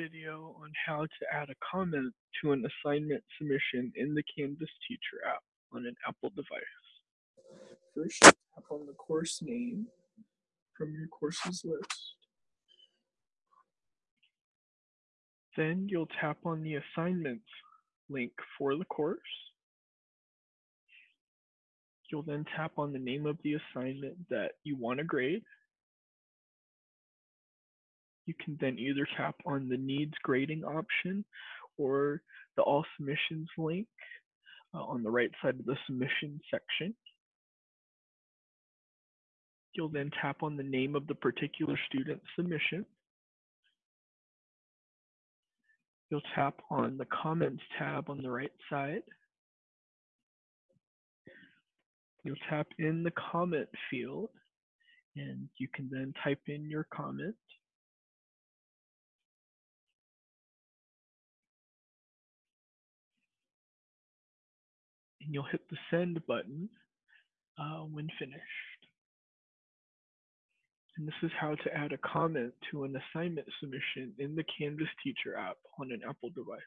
video on how to add a comment to an assignment submission in the Canvas Teacher app on an Apple device. First, tap on the course name from your courses list. Then you'll tap on the assignments link for the course. You'll then tap on the name of the assignment that you want to grade. You can then either tap on the needs grading option or the all submissions link uh, on the right side of the submission section. You'll then tap on the name of the particular student submission. You'll tap on the comments tab on the right side. You'll tap in the comment field and you can then type in your comment. You'll hit the send button uh, when finished. And this is how to add a comment to an assignment submission in the Canvas Teacher app on an Apple device.